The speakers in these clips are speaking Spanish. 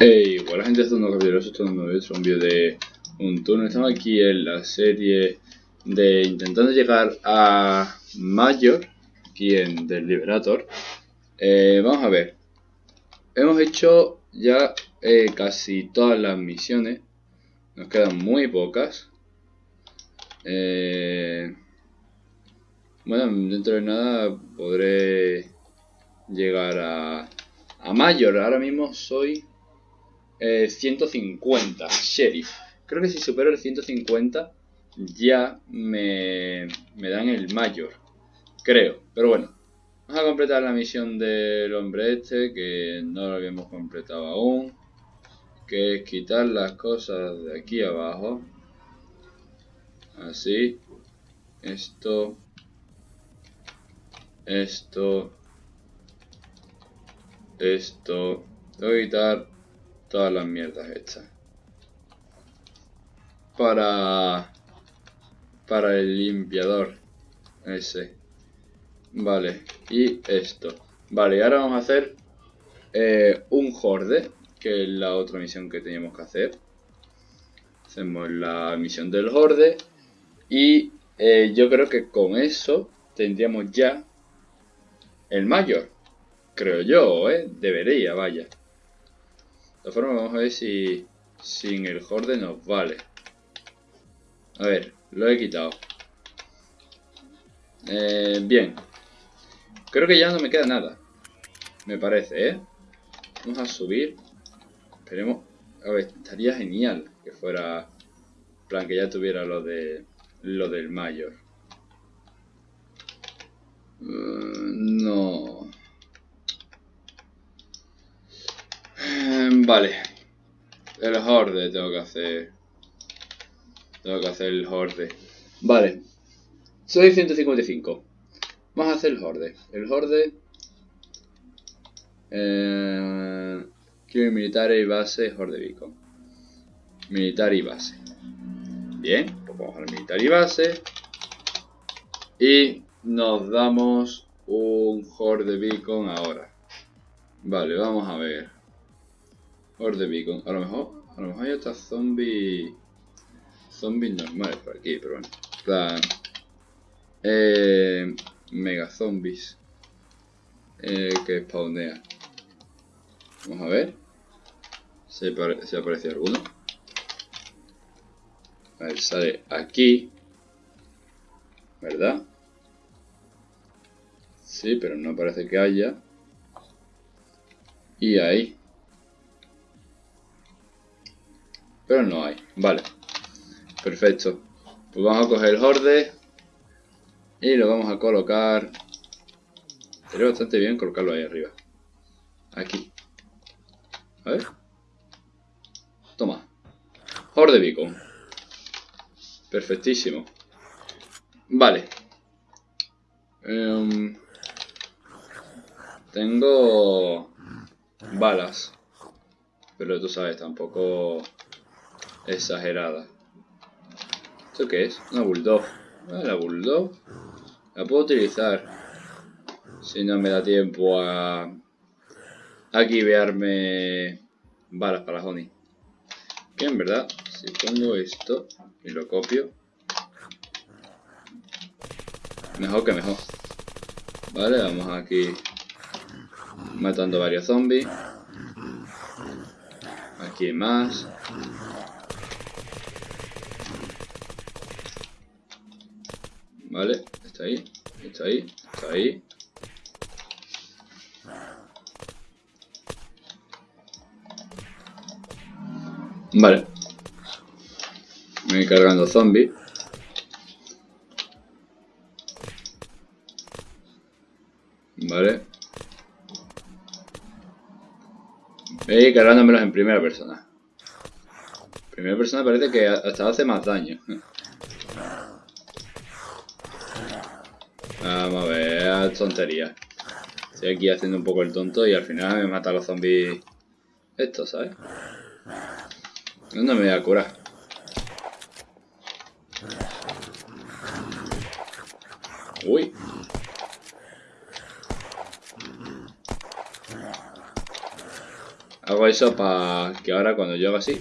Hey, hola gente, esto es un capítulo, esto es un nuevo un vídeo de un turno. Estamos aquí en la serie de intentando llegar a Mayor, aquí en del Liberator. Eh, vamos a ver, hemos hecho ya eh, casi todas las misiones, nos quedan muy pocas. Eh, bueno, dentro de nada podré llegar a, a Mayor. Ahora mismo soy 150, eh, Sheriff. Creo que si supero el 150 ya me, me dan el mayor. Creo, pero bueno. Vamos a completar la misión del hombre este, que no lo habíamos completado aún. Que es quitar las cosas de aquí abajo. Así. Esto. Esto. Esto. Voy a quitar todas las mierdas hechas. Para... Para el limpiador. Ese. Vale. Y esto. Vale, ahora vamos a hacer eh, un horde. Que es la otra misión que teníamos que hacer. Hacemos la misión del horde. Y eh, yo creo que con eso tendríamos ya el mayor. Creo yo, ¿eh? Debería, vaya. Todas formas, vamos a ver si sin el horde nos vale. A ver, lo he quitado. Eh, bien. Creo que ya no me queda nada. Me parece, ¿eh? Vamos a subir. Esperemos. A ver, estaría genial que fuera... plan, que ya tuviera lo de... Lo del mayor. Mm, no. Vale. El horde tengo que hacer. Tengo que hacer el horde. Vale. Soy 155. Vamos a hacer el horde. El horde... Eh, quiero militar y base, horde beacon. Militar y base. Bien, pues vamos al militar y base. Y nos damos un horde beacon ahora. Vale, vamos a ver. Horde Beacon. A lo mejor, a lo mejor hay hasta zombies. Zombies normales por aquí, pero bueno. Plan. Eh, mega zombies. Eh, que spawnea. Vamos a ver. Si, si aparece alguno. A ver, sale aquí. ¿Verdad? Sí, pero no parece que haya. Y ahí. Pero no hay. Vale. Perfecto. Pues vamos a coger el horde. Y lo vamos a colocar. Sería bastante bien colocarlo ahí arriba. Aquí. A ver. Toma. Horde beacon. Perfectísimo. Vale. Em, tengo balas. Pero tú sabes, tampoco exagerada. ¿Esto qué es? Una bulldog. Ah, la bulldog la puedo utilizar si no me da tiempo a, a guivearme balas para honey. Bien, ¿verdad? Si pongo esto y lo copio, mejor que mejor. Vale, vamos aquí matando varios zombies. Aquí más. Vale, está ahí, está ahí, está ahí. Vale. Me voy cargando zombies. Vale. Voy cargándomelos en primera persona. Primera persona parece que hasta hace más daño. Vamos a tontería. Estoy aquí haciendo un poco el tonto y al final me matan los zombies estos, ¿sabes? ¿Dónde me voy a curar? Uy. Hago eso para que ahora cuando yo haga así,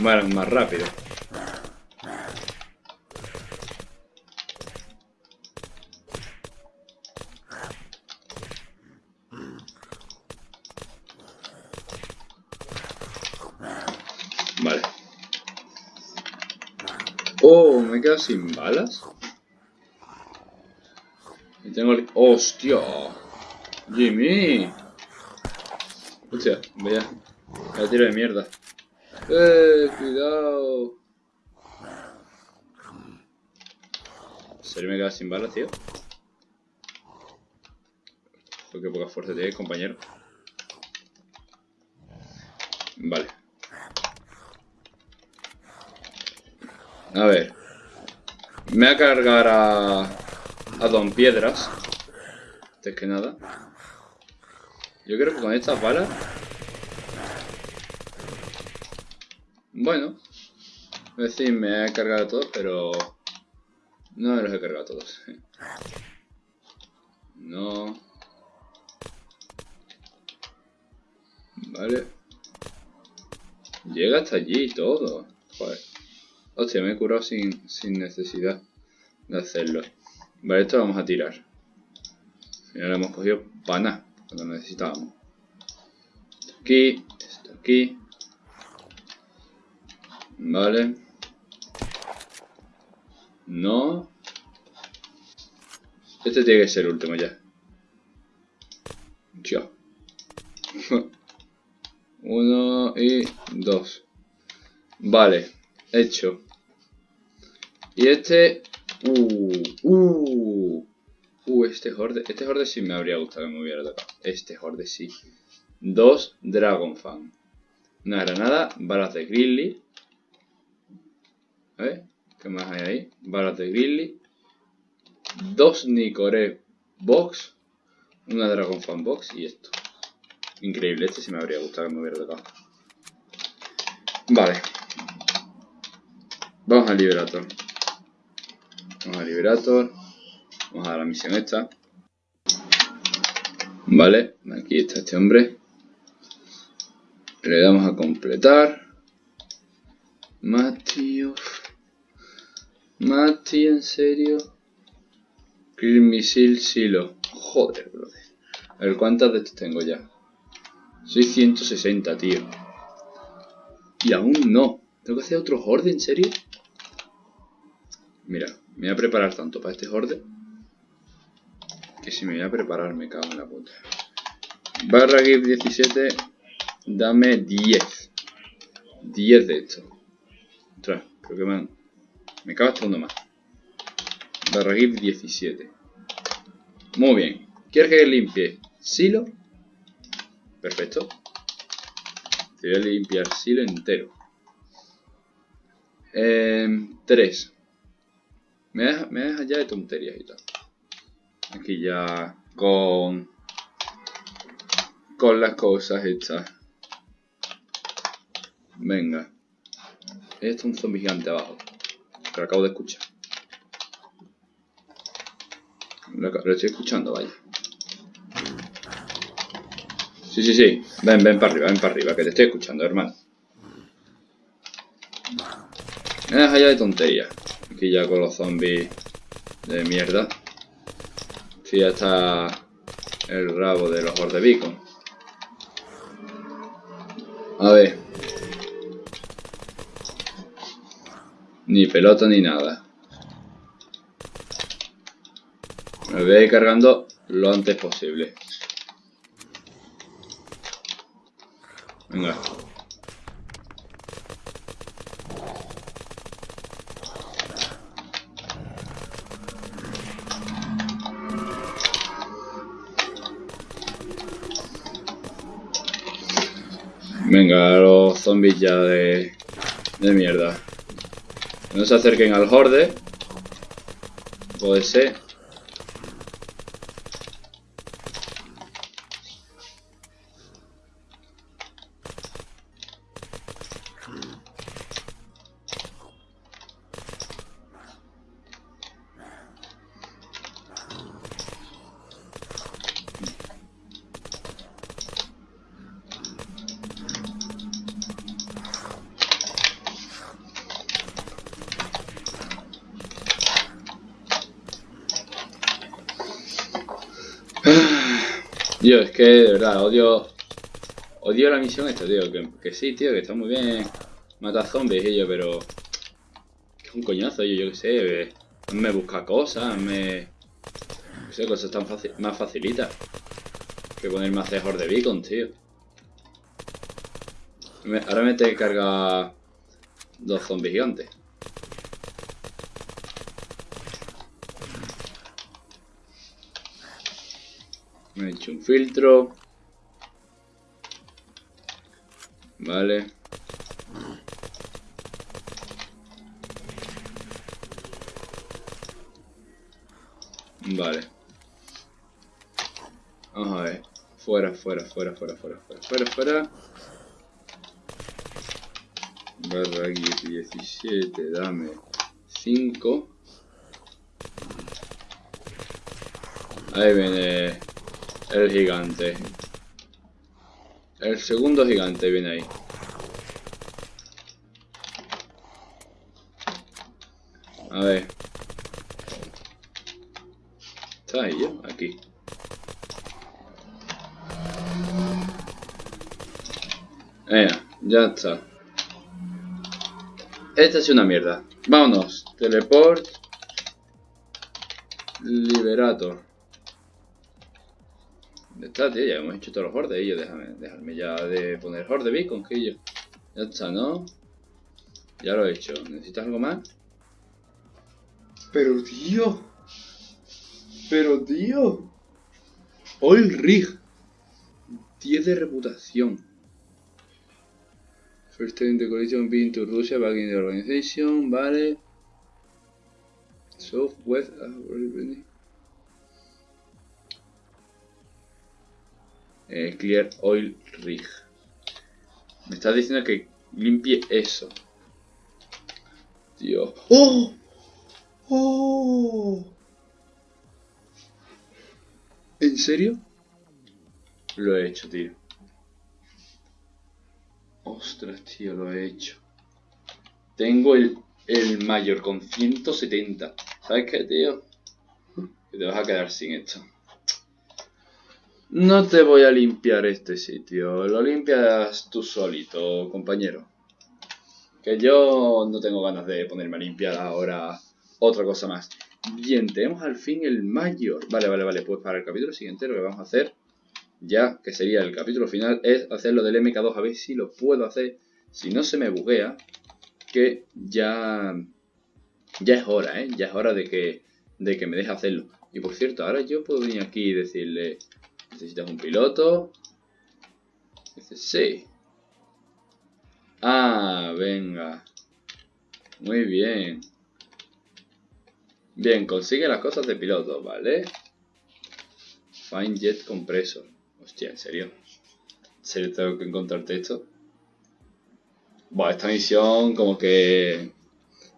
mueran más rápido. Vale. Sin balas. Y tengo el... ¡Hostia! ¡Jimmy! Hostia, vaya. La tiro de mierda. ¡Eh! ¡Cuidado! ¿En serio me queda sin balas, tío? Qué poca fuerza tiene, compañero. Vale. A ver. Me voy a cargar a... A Don Piedras. Antes que nada. Yo creo que con estas balas... Bueno. Es decir, me he cargado a todos, pero... No los he cargado a todos. No. Vale. Llega hasta allí todo. Joder. Hostia, me he curado sin, sin necesidad de hacerlo. Vale, esto lo vamos a tirar. Al final hemos cogido para nada, cuando necesitábamos. Esto aquí, esto aquí. Vale. No. Este tiene que ser el último. Ya. Uno y dos. Vale, hecho. Y este... Uh, uh, uh, este horde... Este horde sí me habría gustado que me hubiera tocado. Este horde sí. Dos Dragon Fan. Una granada, balas de Grizzly. A ver, ¿qué más hay ahí? Balas de Grizzly. Dos Nicore Box. Una Dragon Fan Box y esto. Increíble, este sí me habría gustado que me hubiera tocado. Vale. Vamos al Liberator. Vamos al Liberator. Vamos a la misión esta. Vale, aquí está este hombre. Le damos a completar. Mati, Mati, en serio. Kill Misil Silo. Joder, brother. A ver, ¿cuántas de estos tengo ya? Soy 160, tío. Y aún no. ¿Tengo que hacer otro horde, en serio? Mira, me voy a preparar tanto para este horde. Que si me voy a preparar me cago en la puta. Barra GIF 17. Dame 10. 10 de esto. Ostras, creo que me han... Me cago hasta uno más. Barra GIF 17. Muy bien. ¿Quieres que limpie? Silo. Perfecto. Te voy a limpiar silo entero. Eh, 3. Me deja, me deja ya de tonterías y tal. Aquí ya con... Con las cosas hechas. Venga. Esto es un zombie gigante abajo. Que lo acabo de escuchar. Lo, lo estoy escuchando, vaya. Sí, sí, sí. Ven, ven para arriba, ven para arriba, que te estoy escuchando, hermano. Me deja ya de tonterías. Aquí ya con los zombies de mierda. Sí, ya está el rabo de los Horde Beacon. A ver. Ni pelota ni nada. Me voy a ir cargando lo antes posible. Venga. Venga, los zombies ya de, de mierda. No se acerquen al horde. Puede ser. Tío, es que de verdad, odio. Odio la misión esta, tío. Que, sí, tío, que está muy bien. Mata zombies y yo, pero. Es un coñazo, yo, yo qué sé. Me busca cosas, me. No sé, cosas tan fácil, más facilitas. Que ponerme a hacer de beacon, tío. ahora me tengo que cargar dos zombies gigantes. Hecho un filtro. Vale. Vale. Vamos a ver. Fuera, fuera, fuera, fuera, fuera, fuera, fuera, fuera. Barra 17, dame 5. Ahí viene el gigante. El segundo gigante viene ahí. A ver. Está ahí yo, aquí. Ya está. Esta es una mierda. Vámonos. Teleport. Liberator. Ya hemos hecho todos los hordes. Y yo, déjame, déjame ya de poner horde beacon, que yo. Ya está, ¿no? Ya lo he hecho. ¿Necesitas algo más? Pero, tío. Pero, tío. Oil Rig. 10 de reputación. First time the collision being to Russia back in the organization. Vale. Southwest. Uh, Eh, clear Oil Rig. Me estás diciendo que limpie eso. Tío. ¡Oh! ¡Oh! ¿En serio? Lo he hecho, tío. Ostras, tío, lo he hecho. Tengo el, el mayor con 170. ¿Sabes qué, tío? Que te vas a quedar sin esto. No te voy a limpiar este sitio, lo limpias tú solito, compañero. Que yo no tengo ganas de ponerme a limpiar ahora otra cosa más. Bien, tenemos al fin el mayor. Vale, vale, vale, pues para el capítulo siguiente lo que vamos a hacer, ya que sería el capítulo final, es hacerlo del MK2, a ver si lo puedo hacer, si no se me buguea, que ya, ya es hora, ¿eh? Ya es hora de que, de que me deje hacerlo. Y por cierto, ahora yo puedo venir aquí y decirle, ¿Necesitas un piloto? Dice, sí. Ah, venga. Muy bien. Bien, consigue las cosas de piloto, ¿vale? Find Jet Compressor. Hostia, ¿en serio? ¿En serio tengo que encontrarte esto? Bueno, esta misión como que...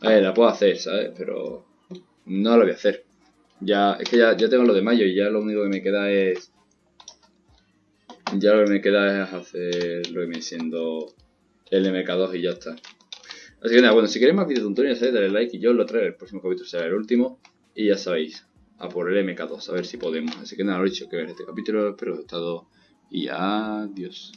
A ver, la puedo hacer, ¿sabes? Pero no la voy a hacer. Ya, es que ya, ya tengo lo de mayo y ya lo único que me queda es ya lo que me queda es hacer lo que viene siendo el MK2 y ya está. Así que nada, bueno, si queréis más vídeos tutoriales, dale like y yo lo traigo. El próximo capítulo será el último. Y ya sabéis, a por el MK2, a ver si podemos. Así que nada, lo dicho, que ver este capítulo. Espero que os haya gustado. Y adiós.